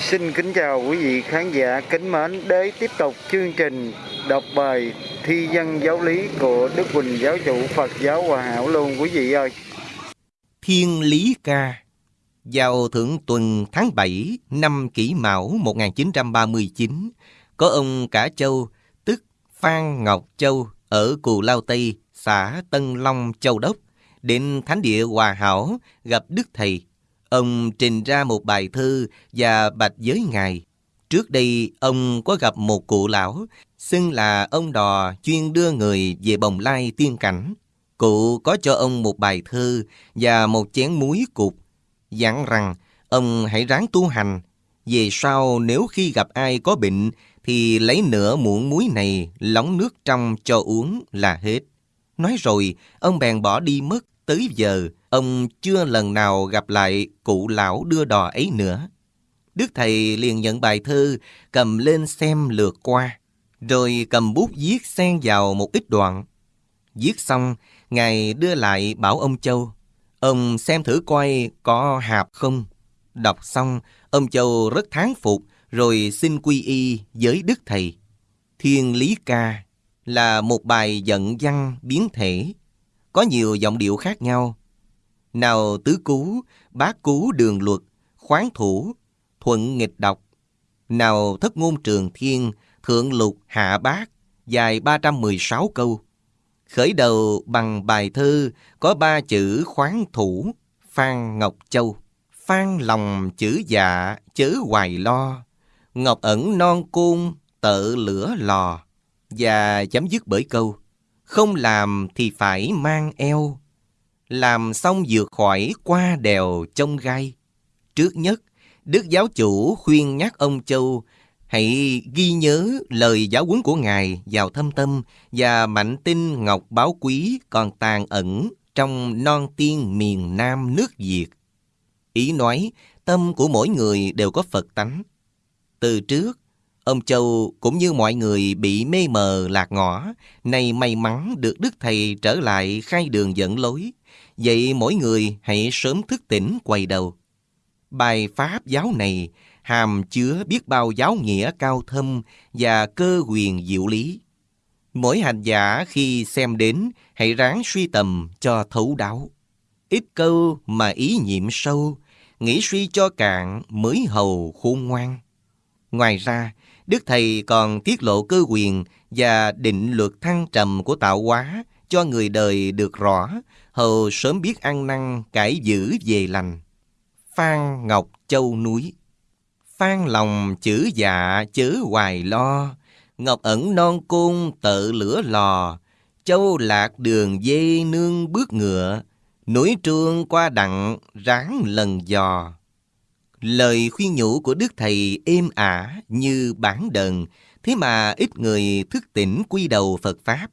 Xin kính chào quý vị khán giả kính mến để tiếp tục chương trình đọc bài thi dân giáo lý của Đức Quỳnh Giáo chủ Phật giáo Hòa Hảo luôn quý vị ơi. Thiên Lý Ca Vào thượng tuần tháng 7 năm kỷ mão 1939, có ông Cả Châu, tức Phan Ngọc Châu, ở Cù Lao Tây, xã Tân Long, Châu Đốc, đến Thánh địa Hòa Hảo gặp Đức Thầy. Ông trình ra một bài thư và bạch với Ngài. Trước đây, ông có gặp một cụ lão, xưng là ông đò chuyên đưa người về bồng lai tiên cảnh. Cụ có cho ông một bài thư và một chén muối cục, dặn rằng ông hãy ráng tu hành. Về sau nếu khi gặp ai có bệnh thì lấy nửa muỗng muối này lóng nước trong cho uống là hết. Nói rồi, ông bèn bỏ đi mất tới giờ, ông chưa lần nào gặp lại cụ lão đưa đò ấy nữa. Đức Thầy liền nhận bài thư, cầm lên xem lượt qua, rồi cầm bút viết xen vào một ít đoạn. Viết xong, Ngài đưa lại bảo ông Châu. Ông xem thử coi có hạp không. Đọc xong, ông Châu rất thán phục, rồi xin quy y với Đức Thầy. Thiên Lý Ca là một bài giận văn biến thể, có nhiều giọng điệu khác nhau. Nào tứ cú, bát cú đường luật, khoáng thủ, thuận nghịch đọc. Nào thất ngôn trường thiên, thượng lục hạ bát, dài 316 câu. Khởi đầu bằng bài thơ có ba chữ khoáng thủ, Phan Ngọc Châu. Phan lòng chữ dạ, chớ hoài lo. Ngọc ẩn non côn, tợ lửa lò. Và chấm dứt bởi câu không làm thì phải mang eo Làm xong vượt khỏi qua đèo trông gai Trước nhất, Đức Giáo Chủ khuyên nhắc ông Châu Hãy ghi nhớ lời giáo huấn của Ngài vào thâm tâm và mạnh tinh ngọc báo quý còn tàn ẩn trong non tiên miền Nam nước Việt. Ý nói, tâm của mỗi người đều có Phật tánh. Từ trước, Ông Châu cũng như mọi người bị mê mờ lạc ngõ, nay may mắn được Đức Thầy trở lại khai đường dẫn lối. Vậy mỗi người hãy sớm thức tỉnh quay đầu. Bài Pháp giáo này hàm chứa biết bao giáo nghĩa cao thâm và cơ quyền diệu lý. Mỗi hành giả khi xem đến hãy ráng suy tầm cho thấu đáo. Ít câu mà ý nhiệm sâu, nghĩ suy cho cạn mới hầu khôn ngoan. Ngoài ra, Đức Thầy còn tiết lộ cơ quyền và định luật thăng trầm của tạo hóa cho người đời được rõ, hầu sớm biết ăn năn cải giữ về lành. Phan Ngọc Châu núi Phan lòng chữ dạ chớ hoài lo, Ngọc ẩn non côn tự lửa lò, Châu lạc đường dây nương bước ngựa, Núi trương qua đặng ráng lần dò. Lời khuyên nhủ của Đức Thầy êm ả như bản đờn, thế mà ít người thức tỉnh quy đầu Phật Pháp.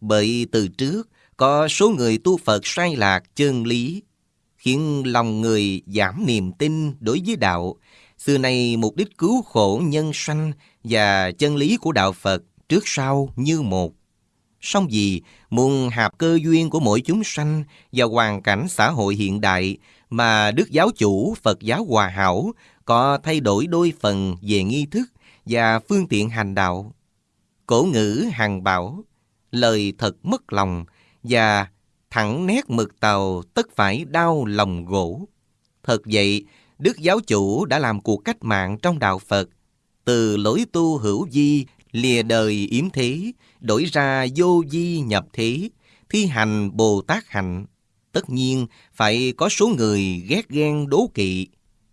Bởi từ trước, có số người tu Phật sai lạc chân lý, khiến lòng người giảm niềm tin đối với đạo. Xưa nay mục đích cứu khổ nhân sanh và chân lý của đạo Phật trước sau như một. Song vì muôn hạp cơ duyên của mỗi chúng sanh và hoàn cảnh xã hội hiện đại mà Đức Giáo Chủ Phật giáo Hòa Hảo có thay đổi đôi phần về nghi thức và phương tiện hành đạo. Cổ ngữ hằng bảo, lời thật mất lòng và thẳng nét mực tàu tất phải đau lòng gỗ. Thật vậy, Đức Giáo Chủ đã làm cuộc cách mạng trong đạo Phật, từ lối tu hữu di, lìa đời yếm thế, đổi ra vô di nhập thế, thi hành Bồ Tát hạnh tất nhiên phải có số người ghét ghen đố kỵ.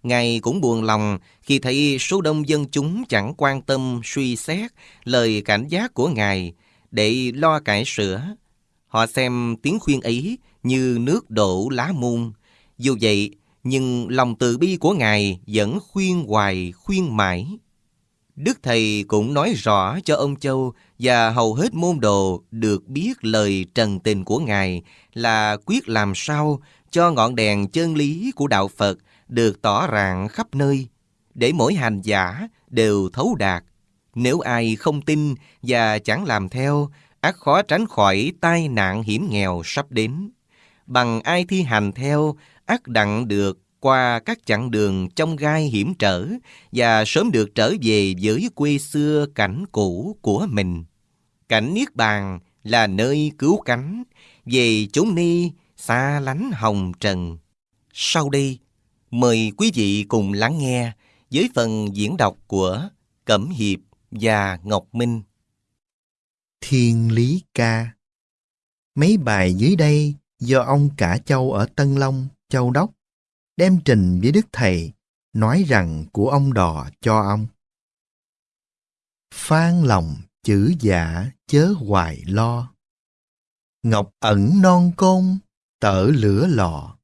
Ngài cũng buồn lòng khi thấy số đông dân chúng chẳng quan tâm suy xét lời cảnh giác của Ngài để lo cải sửa. Họ xem tiếng khuyên ấy như nước đổ lá muôn. Dù vậy, nhưng lòng từ bi của Ngài vẫn khuyên hoài khuyên mãi. Đức Thầy cũng nói rõ cho ông Châu và hầu hết môn đồ được biết lời trần tình của Ngài là quyết làm sao cho ngọn đèn chân lý của Đạo Phật được tỏ rạng khắp nơi, để mỗi hành giả đều thấu đạt. Nếu ai không tin và chẳng làm theo, ác khó tránh khỏi tai nạn hiểm nghèo sắp đến. Bằng ai thi hành theo, ác đặng được qua các chặng đường trong gai hiểm trở và sớm được trở về với quê xưa cảnh cũ của mình. Cảnh Niết Bàn là nơi cứu cánh, về chốn ni xa lánh hồng trần. Sau đây, mời quý vị cùng lắng nghe với phần diễn đọc của Cẩm Hiệp và Ngọc Minh. Thiên Lý Ca Mấy bài dưới đây do ông Cả Châu ở Tân Long, Châu Đốc đem trình với Đức Thầy nói rằng của ông đò cho ông. Phan lòng chữ giả chớ hoài lo. Ngọc ẩn non côn, tở lửa lò.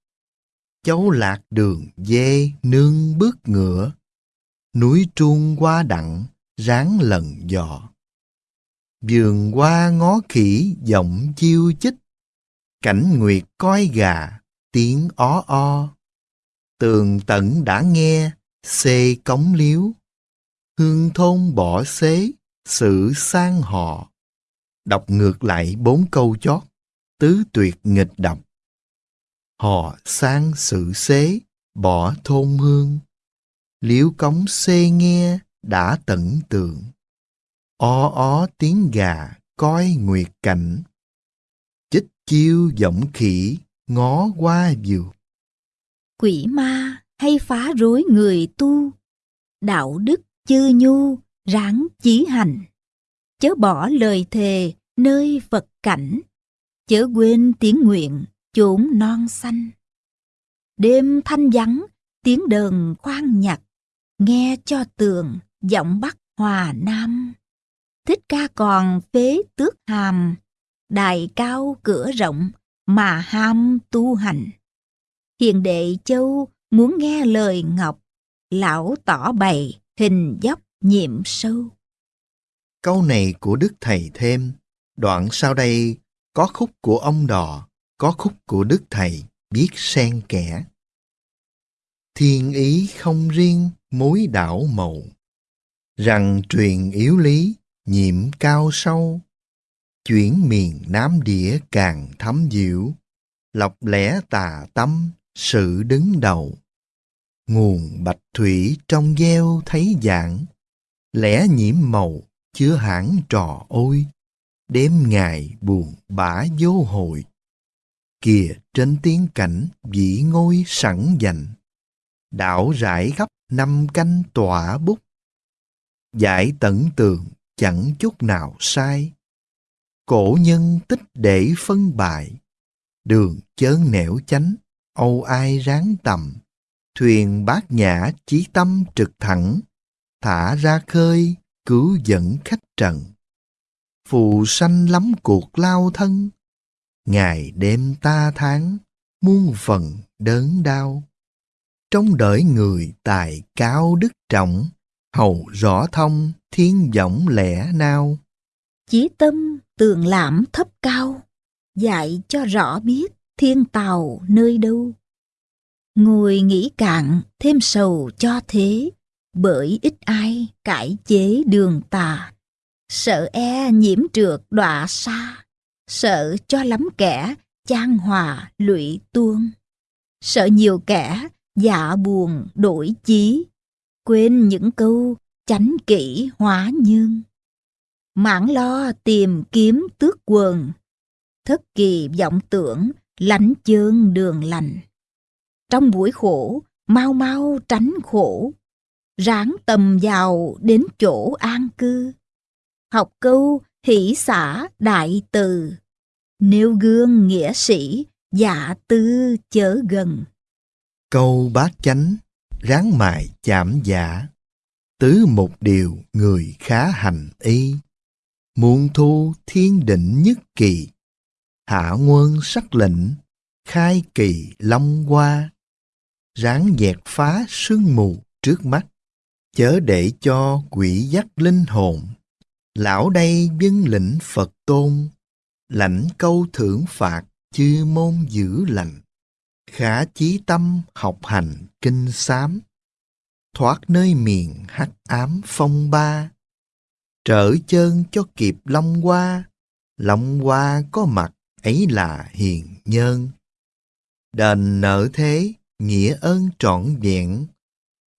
cháu lạc đường dê nương bước ngựa. Núi trung qua đặng, ráng lần dò. Vườn qua ngó khỉ giọng chiêu chích. Cảnh nguyệt coi gà, tiếng ó o. Tường tận đã nghe, xê cống liếu. Hương thôn bỏ xế, sự sang họ. Đọc ngược lại bốn câu chót, tứ tuyệt nghịch đọc. Họ sang sự xế, bỏ thôn hương. Liễu cống xê nghe, đã tận tượng. O ó tiếng gà, coi nguyệt cảnh. Chích chiêu giọng khỉ, ngó qua vượt. Quỷ ma hay phá rối người tu, đạo đức chư nhu, ráng chí hành. Chớ bỏ lời thề nơi Phật cảnh, chớ quên tiếng nguyện chốn non xanh. Đêm thanh vắng, tiếng đờn khoan nhạc, nghe cho tường giọng bắc hòa nam. Thích ca còn phế tước hàm, đài cao cửa rộng mà ham tu hành. Hiền đệ châu muốn nghe lời ngọc, lão tỏ bày hình dốc nhiệm sâu. Câu này của Đức Thầy thêm, đoạn sau đây có khúc của ông đò, có khúc của Đức Thầy, biết xen kẽ. Thiên ý không riêng mối đảo màu, rằng truyền yếu lý, nhiệm cao sâu, chuyển miền Nam địa càng thấm diệu, lọc lẽ tà tâm, sự đứng đầu. Nguồn bạch thủy trong gieo thấy dạng, lẽ nhiễm màu chứa hãng trò ôi, đêm ngày buồn bã vô hồi. Kìa trên tiếng cảnh vị ngôi sẵn dành, đảo rải khắp năm canh tỏa bút. Giải tận tường chẳng chút nào sai, cổ nhân tích để phân bại, đường chớn nẻo chánh, âu ai ráng tầm, thuyền bát nhã chí tâm trực thẳng, thả ra khơi cứu dẫn khách trần. Phù sanh lắm cuộc lao thân, ngày đêm ta tháng, muôn phần đớn đau. Trong đợi người tài cao đức trọng, hầu rõ thông thiên võng lẽ nao. Chí tâm tường lãm thấp cao, dạy cho rõ biết thiên tàu nơi đâu. Ngồi nghĩ cạn thêm sầu cho thế, bởi ít ai cải chế đường tà. Sợ e nhiễm trượt đọa xa, sợ cho lắm kẻ chan hòa lụy tuôn. Sợ nhiều kẻ dạ buồn đổi chí, quên những câu chánh kỹ hóa nhân. Mãn lo tìm kiếm tước quần, thất kỳ vọng tưởng lãnh chơn đường lành. Trong buổi khổ, mau mau tránh khổ, ráng tầm vào đến chỗ an cư. Học câu hỷ xả đại từ, nêu gương nghĩa sĩ, dạ tư chớ gần. Câu bát chánh, ráng mài chạm giả, tứ một điều người khá hành y. Muôn thu thiên định nhất kỳ, hạ quân sắc lệnh, khai kỳ long qua Ráng dẹt phá sương mù trước mắt, chớ để cho quỷ dắt linh hồn. Lão đây dân lĩnh Phật tôn, lãnh câu thưởng phạt chư môn giữ lành. Khả chí tâm học hành kinh sám, thoát nơi miền hắc ám phong ba. Trở chân cho kịp long qua long qua có mặt ấy là hiền nhân. Đền nợ thế, nghĩa ơn trọn vẹn,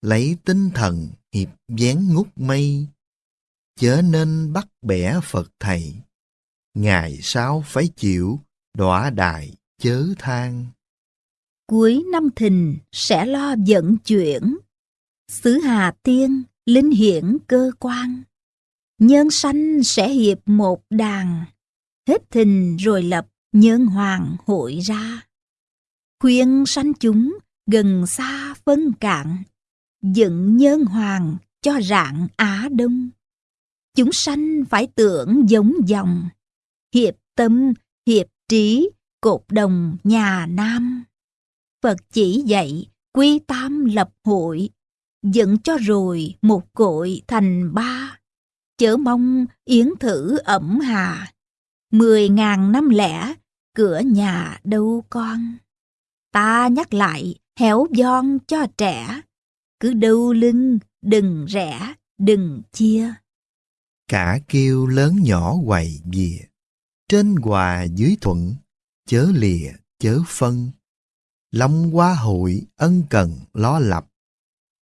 lấy tinh thần hiệp dán ngút mây, chớ nên bắt bẻ Phật Thầy, ngày sau phải chịu đọa đài chớ than. Cuối năm thìn sẽ lo vận chuyển, xứ Hà Tiên linh hiển cơ quan. Nhân sanh sẽ hiệp một đàn, hết thìn rồi lập nhân hoàng hội ra. Khuyên sanh chúng gần xa phân cạn, dựng nhân hoàng cho rạng Á Đông. Chúng sanh phải tưởng giống dòng, hiệp tâm, hiệp trí, cột đồng nhà Nam. Phật chỉ dạy quy tam lập hội, dựng cho rồi một cội thành ba. Chớ mong yến thử ẩm hà, mười ngàn năm lẻ, cửa nhà đâu con. Ta nhắc lại héo giòn cho trẻ, cứ đâu lưng, đừng rẽ, đừng chia. Cả kêu lớn nhỏ quầy dìa, trên hòa dưới thuận, chớ lìa chớ phân. Long qua hội ân cần lo lập,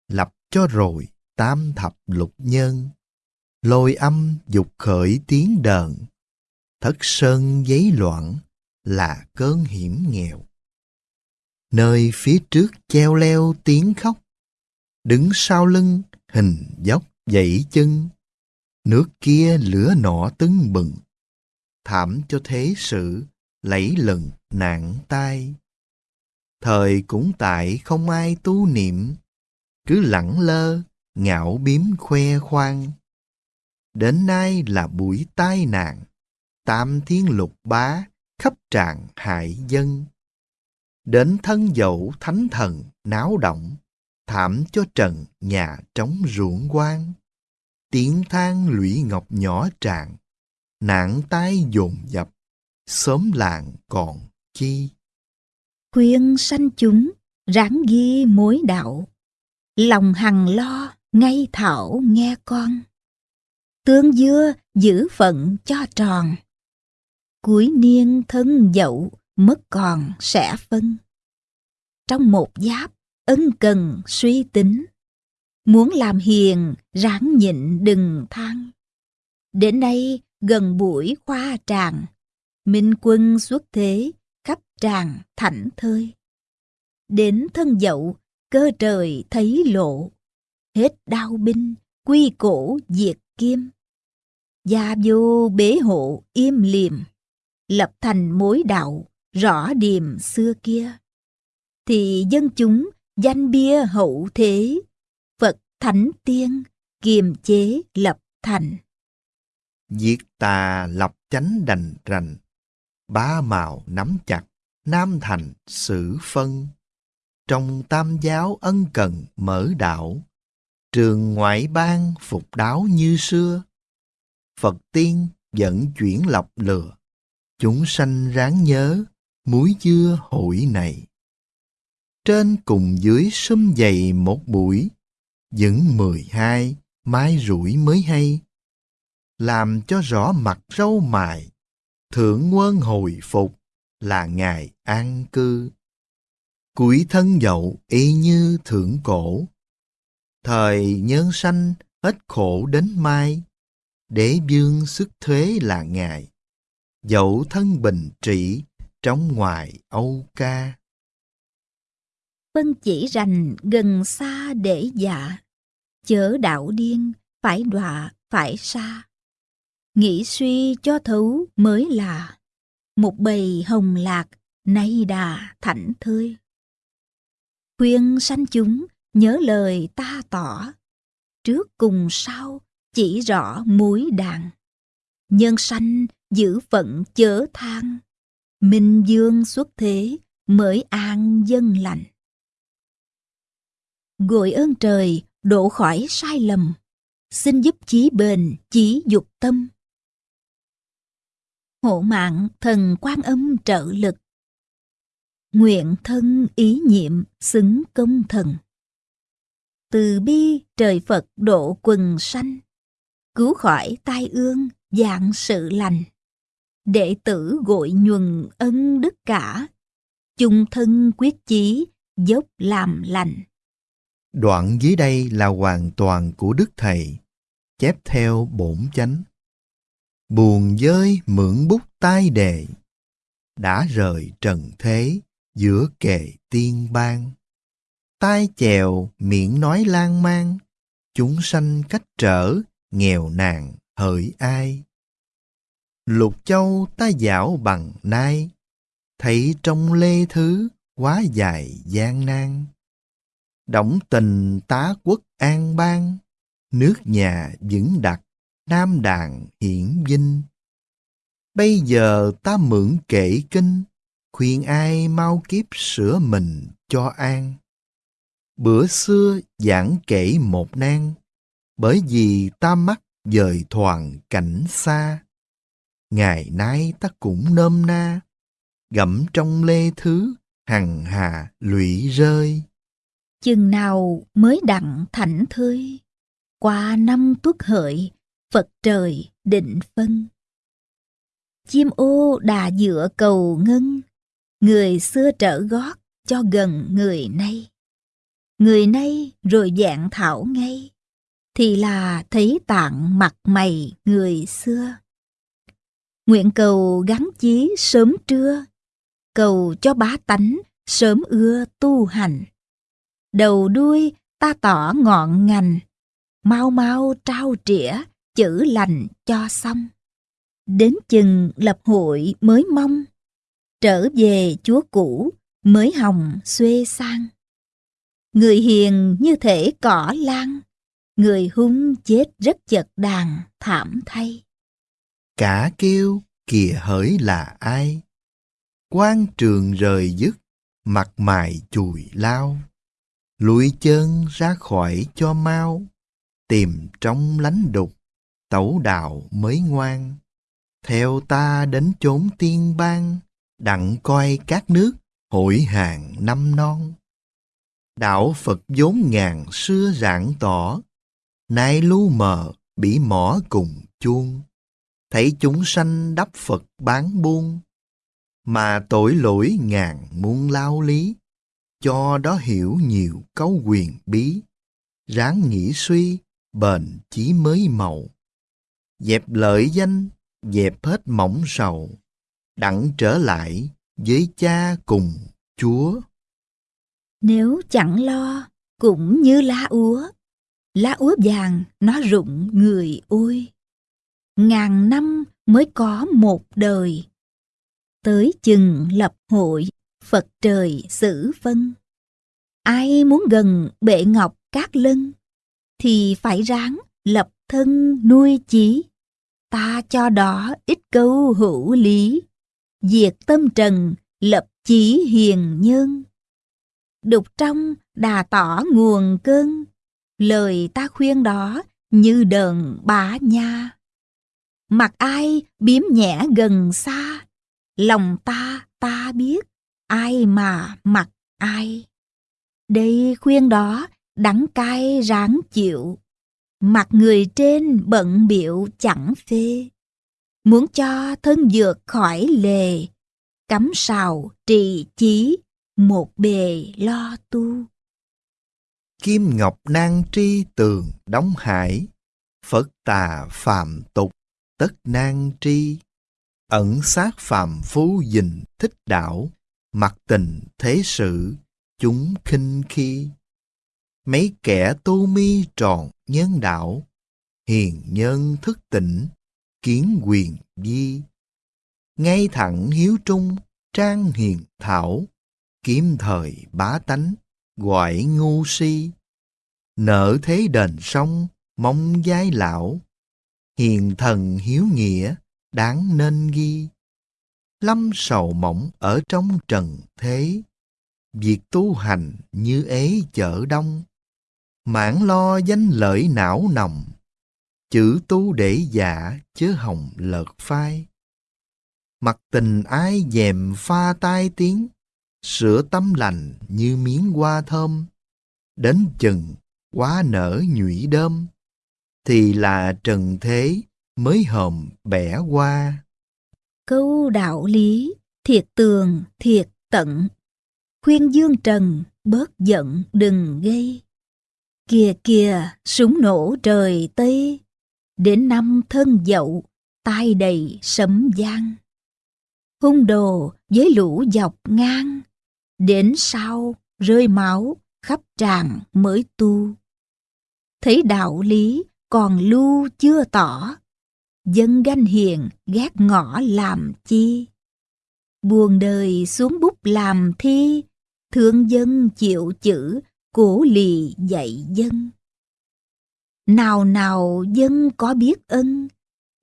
lập cho rồi tam thập lục nhân. Lôi âm dục khởi tiếng đờn, thất sơn giấy loạn là cơn hiểm nghèo. Nơi phía trước treo leo tiếng khóc, đứng sau lưng hình dốc dậy chân, nước kia lửa nọ tưng bừng, thảm cho thế sự lẫy lừng nạn tai. Thời cũng tại không ai tu niệm, cứ lẳng lơ, ngạo biếm khoe khoang. Đến nay là buổi tai nạn, tam thiên lục bá, khắp tràn hại dân. Đến thân dẫu thánh thần náo động, thảm cho trần nhà trống ruộng quan. Tiếng than lũy ngọc nhỏ tràn, nạn tai dồn dập, sớm làng còn chi. Khuyên sanh chúng, ráng ghi mối đạo, lòng hằng lo, ngay thảo nghe con. Tương dưa giữ phận cho tròn, cuối niên thân dậu mất còn sẽ phân. Trong một giáp, ân cần suy tính, muốn làm hiền ráng nhịn đừng than. Đến nay gần buổi khoa tràng, Minh quân xuất thế, khắp tràng thảnh thơi. Đến thân dậu, cơ trời thấy lộ, hết đau binh, quy cổ diệt kim. Gia vô bế hộ im liềm, lập thành mối đạo, rõ điềm xưa kia. Thì dân chúng danh bia hậu thế, Phật thánh tiên, kiềm chế lập thành. Diệt tà lập chánh đành rành, ba màu nắm chặt, nam thành xử phân. Trong tam giáo ân cần mở đạo, trường ngoại bang phục đáo như xưa. Phật tiên dẫn chuyển lọc lừa, chúng sanh ráng nhớ, muối dưa hội này. Trên cùng dưới sum dày một buổi, những mười hai, mai rủi mới hay. Làm cho rõ mặt râu mài, thượng quân hồi phục là ngài an cư. Củi thân dậu y như thượng cổ, thời nhân sanh hết khổ đến mai, để dương sức thuế là ngài, dẫu thân bình trị trong ngoài Âu ca. Phân chỉ rành gần xa để dạ, chớ đạo điên, phải đọa, phải xa. Nghĩ suy cho thấu mới là một bầy hồng lạc nay đà thảnh thơi. Khuyên sanh chúng nhớ lời ta tỏ, trước cùng sau chỉ rõ mối đàn. Nhân sanh giữ phận chớ than, minh dương xuất thế mới an dân lành. Gội ơn trời độ khỏi sai lầm, xin giúp chí bền chí dục tâm hộ mạng thần quan âm trợ lực. Nguyện thân ý nhiệm xứng công thần. Từ bi trời Phật độ quần sanh, cứu khỏi tai ương dạng sự lành. Đệ tử gội nhuần ân đức cả, chung thân quyết chí dốc làm lành. Đoạn dưới đây là hoàn toàn của Đức Thầy, chép theo bổn chánh. Buồn dơi mượn bút tai đề, đã rời trần thế giữa kề tiên ban. Tai chèo miệng nói lan man, chúng sanh cách trở, nghèo nàn hỡi ai. Lục châu ta dạo bằng nai, thấy trong lê thứ quá dài gian nan. Động tình tá quốc an bang, nước nhà vững đặt, nam đàn hiển vinh. Bây giờ ta mượn kể kinh, khuyên ai mau kiếp sửa mình cho an. Bữa xưa giảng kể một nan, bởi vì ta mắc dời thoảng cảnh xa. Ngày nay ta cũng nôm na, gẫm trong lê thứ, hằng hà lụy rơi. Chừng nào mới đặng thảnh thơi, qua năm tuất hợi, Phật trời định phân. Chim ô đà dựa cầu ngân, người xưa trở gót cho gần người nay. Người nay rồi dạng thảo ngay, thì là thấy tạng mặt mày người xưa. Nguyện cầu gắn chí sớm trưa, cầu cho bá tánh sớm ưa tu hành. Đầu đuôi ta tỏ ngọn ngành, mau mau trao trĩa chữ lành cho xong. Đến chừng lập hội mới mong, trở về chúa cũ mới hồng xuê sang. Người hiền như thể cỏ lan, người hung chết rất chật đàn thảm thay. Cả kêu kìa hỡi là ai? quan trường rời dứt, mặt mày chùi lao. Lùi chân ra khỏi cho mau, tìm trong lánh đục, tẩu đạo mới ngoan. Theo ta đến chốn tiên bang, đặng coi các nước hội hàng năm non. Đạo Phật vốn ngàn xưa rạng tỏ, nay lu mờ bị mỏ cùng chuông. Thấy chúng sanh đắp Phật bán buôn, mà tội lỗi ngàn muôn lao lý, cho đó hiểu nhiều câu quyền bí, ráng nghĩ suy, bền chí mới màu. Dẹp lợi danh, dẹp hết mỏng sầu, đặng trở lại với cha cùng Chúa. Nếu chẳng lo, cũng như lá úa, lá úa vàng nó rụng người ôi. Ngàn năm mới có một đời, tới chừng lập hội, Phật trời xử vân. Ai muốn gần bệ ngọc Cát lân, thì phải ráng lập thân nuôi chí. Ta cho đó ít câu hữu lý, diệt tâm trần, lập chí hiền nhân. Đục trong đà tỏ nguồn cơn, lời ta khuyên đó như đờn bá nha mặt ai biếm nhẹ gần xa, lòng ta ta biết, ai mà mặc ai. Đây khuyên đó đắng cay ráng chịu, mặt người trên bận biệu chẳng phê. Muốn cho thân dược khỏi lề, cắm sào trì chí, một bề lo tu. Kim ngọc nan tri tường đóng hải, Phật tà phạm tục tất nan tri ẩn sát phàm phú dình thích đảo, mặc tình thế sự, chúng khinh khi. Mấy kẻ tu mi tròn nhân đạo, hiền nhân thức tỉnh, kiến quyền di. Ngay thẳng hiếu trung, trang hiền thảo, kiếm thời bá tánh, gọi ngu si. Nợ thế đền sông, mong giai lão, hiền thần hiếu nghĩa, đáng nên ghi. Lâm sầu mỏng ở trong trần thế, việc tu hành như ế chợ đông, mãn lo danh lợi não nồng, chữ tu để giả chớ hồng lợt phai. Mặt tình ai dèm pha tai tiếng, sửa tâm lành như miếng hoa thơm, đến chừng quá nở nhụy đơm, thì là trần thế mới hòm bẻ qua. Câu đạo lý, thiệt tường, thiệt tận, khuyên dương trần, bớt giận đừng gây. Kìa kìa, súng nổ trời Tây, đến năm thân dậu, tai đầy sấm giang. Hung đồ với lũ dọc ngang, đến sau rơi máu khắp tràng mới tu. Thấy đạo lý còn lưu chưa tỏ, dân ganh hiền ghét ngõ làm chi. Buồn đời xuống bút làm thi, thương dân chịu chữ, cổ lì dạy dân. Nào nào dân có biết ân,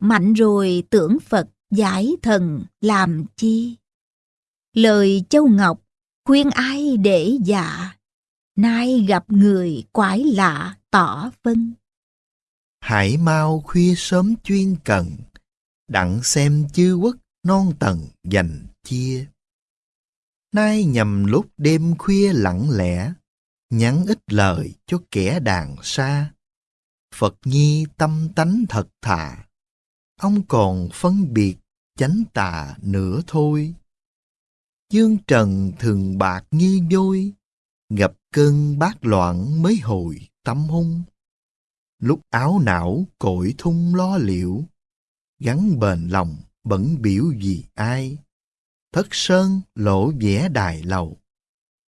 mạnh rồi tưởng Phật giải thần làm chi. Lời Châu Ngọc khuyên ai để dạ, nay gặp người quái lạ tỏ phân. Hãy mau khuya sớm chuyên cần, đặng xem chư quốc non tầng dành chia. Nay nhầm lúc đêm khuya lặng lẽ, nhắn ít lời cho kẻ đàn xa. Phật nhi tâm tánh thật thà, ông còn phân biệt chánh tà nữa thôi. Dương trần thường bạc như vôi, gặp cơn bát loạn mới hồi tâm hung. Lúc áo não cội thung lo liệu, gắn bền lòng bẩn biểu vì ai. Thất sơn lộ vẽ đài lầu,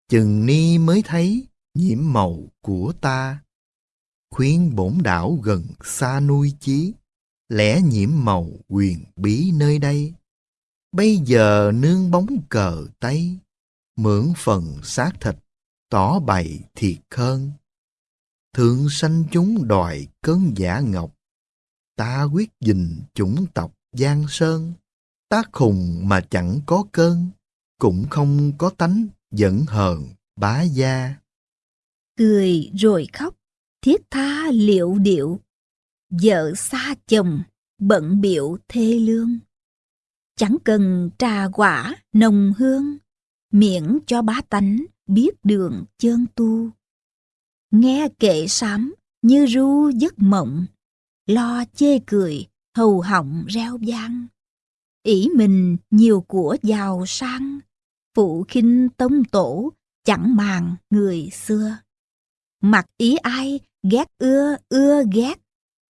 chừng ni mới thấy nhiễm màu của ta. Khuyên bổn đảo gần xa nuôi chí, lẽ nhiễm màu quyền bí nơi đây. Bây giờ nương bóng cờ tây mượn phần xác thịt, tỏ bày thiệt hơn. Thượng sanh chúng đòi cơn giả ngọc, ta quyết dình chủng tộc Giang Sơn. Ta khùng mà chẳng có cơn, cũng không có tánh giận hờn bá gia. Cười rồi khóc, thiết tha liệu điệu, vợ xa chồng, bận biệu thê lương. Chẳng cần trà quả, nồng hương, miễn cho bá tánh biết đường chân tu. Nghe kệ sám như ru giấc mộng, lo chê cười, hầu họng reo vang. ỷ mình nhiều của giàu sang, phụ khinh tông tổ, chẳng màng người xưa. Mặc ý ai, ghét ưa, ưa ghét,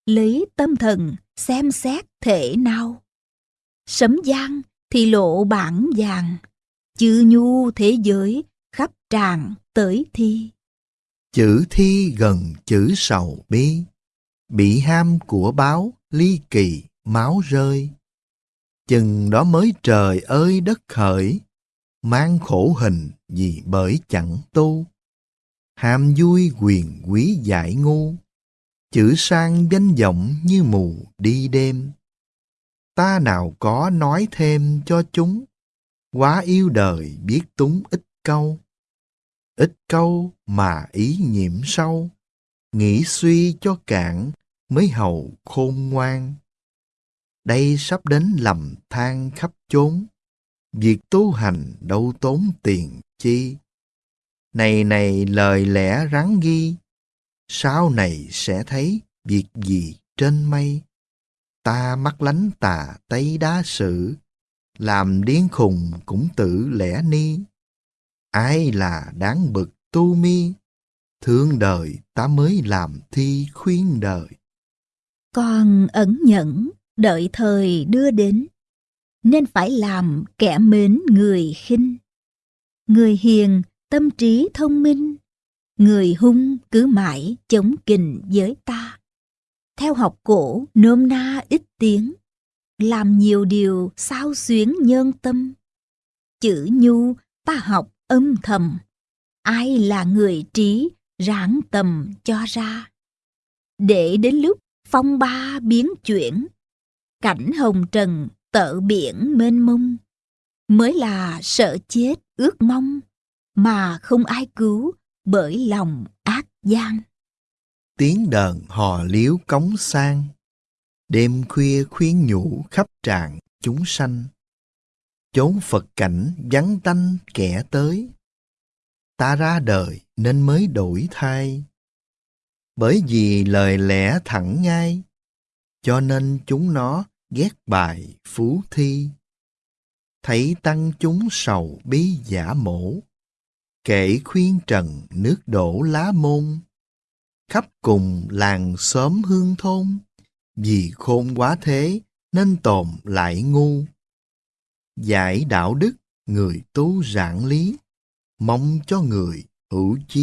lấy tâm thần xem xét thể nào. Sấm giang thì lộ bản vàng, chư nhu thế giới khắp tràn tới thi. Chữ thi gần chữ sầu bi, bị ham của báo ly kỳ máu rơi. Chừng đó mới trời ơi đất khởi, mang khổ hình vì bởi chẳng tu. Ham vui quyền quý giải ngu, chữ sang danh vọng như mù đi đêm. Ta nào có nói thêm cho chúng, quá yêu đời biết túng ít câu. Ít câu mà ý nhiễm sâu, nghĩ suy cho cạn mới hầu khôn ngoan. Đây sắp đến lầm than khắp chốn, việc tu hành đâu tốn tiền chi. Này này lời lẽ rắn ghi, sau này sẽ thấy việc gì trên mây. Ta mắt lánh tà tây đá sự, làm điên khùng cũng tự lẽ ni. Ai là đáng bực tu mi, thương đời ta mới làm thi khuyên đời. Con ẩn nhẫn, đợi thời đưa đến, nên phải làm kẻ mến người khinh. Người hiền, tâm trí thông minh, người hung cứ mãi chống kình với ta. Theo học cổ nôm na ít tiếng, làm nhiều điều sao xuyến nhân tâm. Chữ nhu ta học âm thầm, ai là người trí ráng tầm cho ra. Để đến lúc phong ba biến chuyển, cảnh hồng trần tợ biển mênh mông, mới là sợ chết ước mong, mà không ai cứu bởi lòng ác gian. Tiếng đờn hò liếu cống sang, đêm khuya khuyến nhủ khắp tràng chúng sanh. Chốn Phật cảnh vắng tanh kẻ tới, ta ra đời nên mới đổi thay bởi vì lời lẽ thẳng ngay, cho nên chúng nó ghét bài phú thi. Thấy tăng chúng sầu bí giả mổ, Kể khuyên trần nước đổ lá môn, khắp cùng làng xóm hương thôn, vì khôn quá thế nên tồn lại ngu. Giải đạo đức người tu giảng lý, mong cho người hữu chi